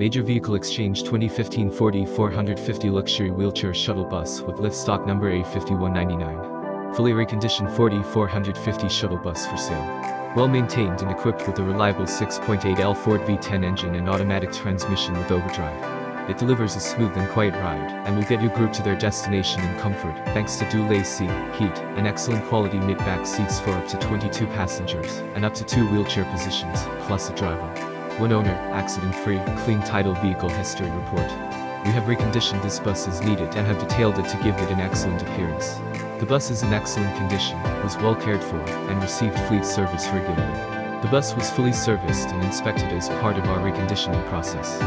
Major Vehicle Exchange 2015 Ford 450 Luxury Wheelchair Shuttle Bus with lift stock number A5199. Fully reconditioned Ford 450 shuttle bus for sale. Well maintained and equipped with a reliable 6.8L Ford V10 engine and automatic transmission with overdrive. It delivers a smooth and quiet ride, and will get your group to their destination in comfort, thanks to dual AC, heat, and excellent quality mid-back seats for up to 22 passengers, and up to two wheelchair positions, plus a driver. One owner, accident-free, clean title vehicle history report. We have reconditioned this bus as needed and have detailed it to give it an excellent appearance. The bus is in excellent condition, was well cared for, and received fleet service regularly. The bus was fully serviced and inspected as part of our reconditioning process.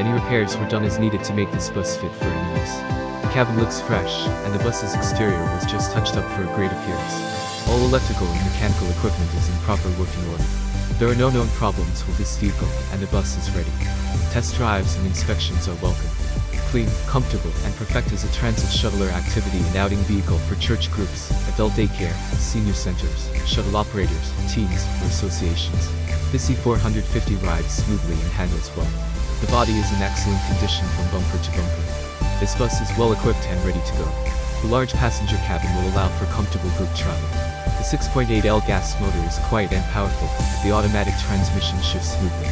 Any repairs were done as needed to make this bus fit for any use. The cabin looks fresh, and the bus's exterior was just touched up for a great appearance. All electrical and mechanical equipment is in proper working order. There are no known problems with this vehicle, and the bus is ready. Test drives and inspections are welcome. Clean, comfortable, and perfect as a transit shuttler activity and outing vehicle for church groups, adult daycare, senior centers, shuttle operators, teams, or associations. This E450 rides smoothly and handles well. The body is in excellent condition from bumper to bumper. This bus is well equipped and ready to go. The large passenger cabin will allow for comfortable group travel. The 6.8L gas motor is quiet and powerful, the automatic transmission shifts smoothly.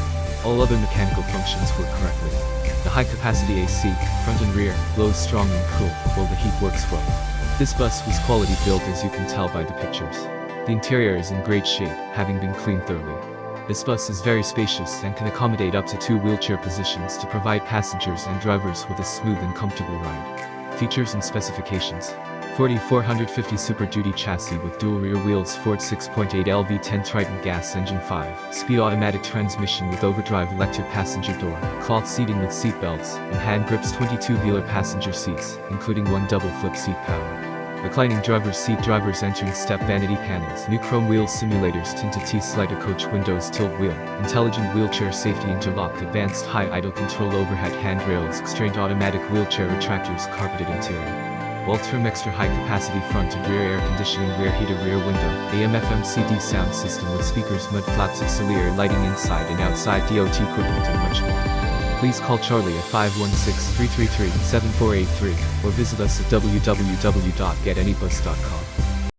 All other mechanical functions work correctly. The high-capacity AC, front and rear, blows strong and cool, while the heat works well. This bus was quality built as you can tell by the pictures. The interior is in great shape, having been cleaned thoroughly. This bus is very spacious and can accommodate up to two wheelchair positions to provide passengers and drivers with a smooth and comfortable ride. Features and specifications. Ford 450 Super Duty chassis with dual rear wheels Ford 6.8 LV10 Triton gas engine 5, speed automatic transmission with overdrive electric passenger door, cloth seating with seat belts, and hand grips 22-wheeler passenger seats, including one double flip seat power. Reclining driver's seat drivers entering step vanity panels, new chrome wheels simulators tinted T-slider coach windows tilt wheel, intelligent wheelchair safety interlock advanced high idle control overhead handrails constrained automatic wheelchair retractors carpeted interior. Waltrum extra high capacity front and rear air conditioning rear heater rear window, AM FM CD sound system with speakers mud flaps auxiliary lighting inside and outside DOT equipment and much more. Please call Charlie at 516-333-7483 or visit us at www.getanybus.com.